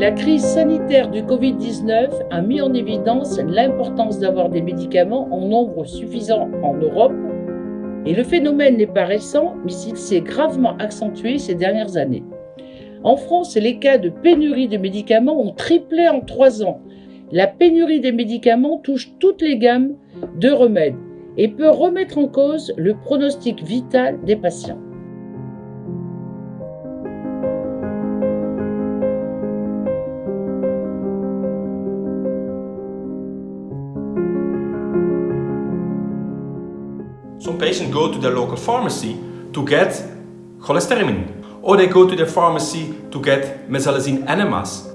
La crise sanitaire du Covid-19 a mis en évidence l'importance d'avoir des médicaments en nombre suffisant en Europe et le phénomène n'est pas récent, mais il s'est gravement accentué ces dernières années. En France, les cas de pénurie de médicaments ont triplé en trois ans. La pénurie des médicaments touche toutes les gammes de remèdes et peut remettre en cause le pronostic vital des patients. Some patients go to their local pharmacy to get cholesterol, or they go to their pharmacy to get mesalazine enemas.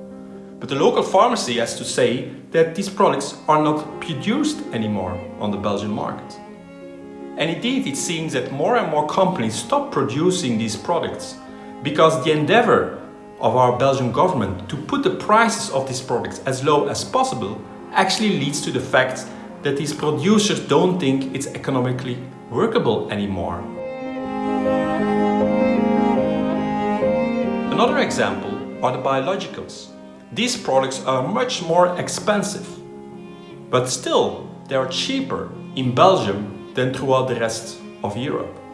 But the local pharmacy has to say that these products are not produced anymore on the Belgian market. And indeed, it seems that more and more companies stop producing these products because the endeavor of our Belgian government to put the prices of these products as low as possible actually leads to the fact that these producers don't think it's economically workable anymore. Another example are the biologicals. These products are much more expensive, but still they are cheaper in Belgium than throughout the rest of Europe.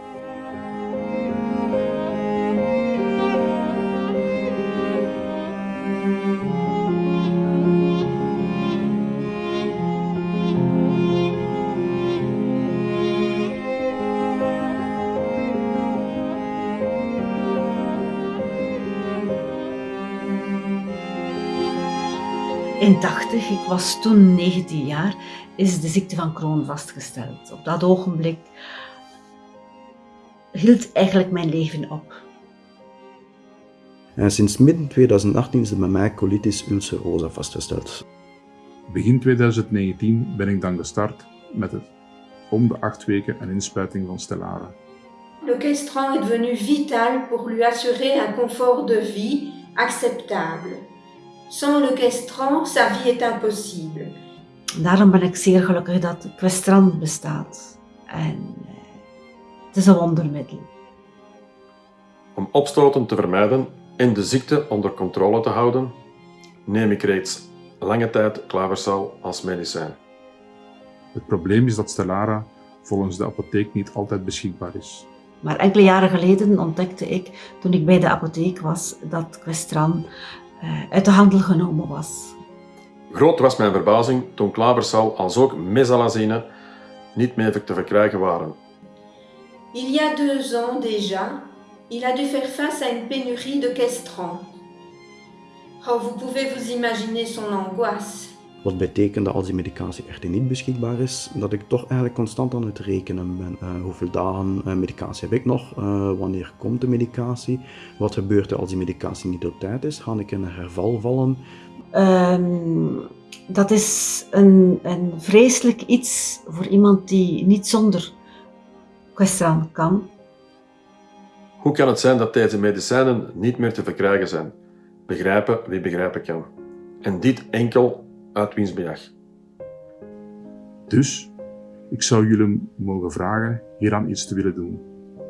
In 80, ik was toen 19 jaar, is de ziekte van Crohn vastgesteld. Op dat ogenblik hield eigenlijk mijn leven op. En sinds midden 2018 is er bij mij colitis ulcerosa vastgesteld. Begin 2019 ben ik dan gestart met het om de acht weken een inspuiting van Stellara. Le Questran est devenu vital pour lui assurer un confort de vie acceptable. Sans le Questran, sa vie est impossible. Daarom ben ik zeer gelukkig dat Questran bestaat. En eh, het is een wondermiddel. Om opstoten te vermijden en de ziekte onder controle te houden, neem ik reeds lange tijd klaversal als medicijn. Het probleem is dat Stellara volgens de apotheek niet altijd beschikbaar is. Maar enkele jaren geleden ontdekte ik, toen ik bij de apotheek was, dat Questran uit de handel genomen was. Groot was mijn verbazing toen klaversal als ook mesalazine niet meer te verkrijgen waren. Il y a deux ans déjà, il a dû faire face à une pénurie de Questran. Oh, vous pouvez vous imaginer son angoisse. Wat betekent dat als die medicatie echter niet beschikbaar is, dat ik toch eigenlijk constant aan het rekenen ben. Uh, hoeveel dagen uh, medicatie heb ik nog? Uh, wanneer komt de medicatie? Wat gebeurt er als die medicatie niet op tijd is? Ga ik in een herval vallen? Um, dat is een, een vreselijk iets voor iemand die niet zonder Questran kan. Hoe kan het zijn dat deze medicijnen niet meer te verkrijgen zijn? Begrijpen wie begrijpen kan. En dit enkel uit winstbejag. Dus, ik zou jullie mogen vragen hieraan iets te willen doen.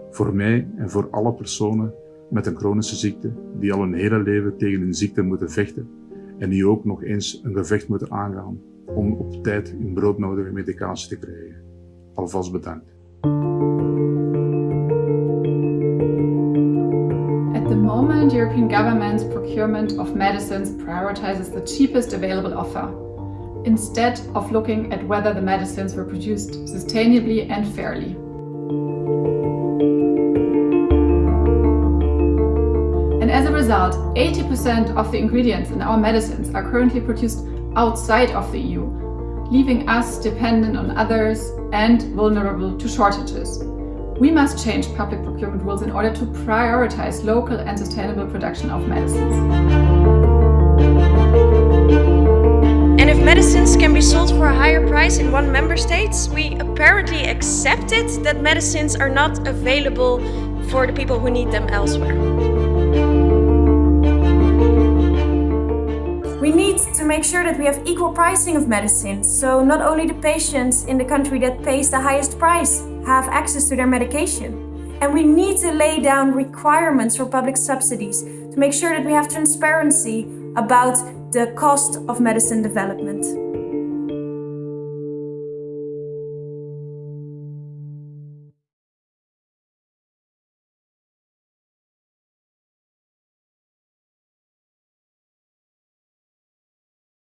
Voor mij en voor alle personen met een chronische ziekte die al hun hele leven tegen hun ziekte moeten vechten en die ook nog eens een gevecht moeten aangaan om op tijd hun broodnodige medicatie te krijgen. Alvast bedankt. Moment, European government's procurement of medicines prioritizes the cheapest available offer, instead of looking at whether the medicines were produced sustainably and fairly. And as a result, 80% of the ingredients in our medicines are currently produced outside of the EU, leaving us dependent on others and vulnerable to shortages. We must change public procurement rules in order to prioritize local and sustainable production of medicines. And if medicines can be sold for a higher price in one member state, we apparently accepted that medicines are not available for the people who need them elsewhere. We need to make sure that we have equal pricing of medicines, so not only the patients in the country that pays the highest price have access to their medication. And we need to lay down requirements for public subsidies to make sure that we have transparency about the cost of medicine development.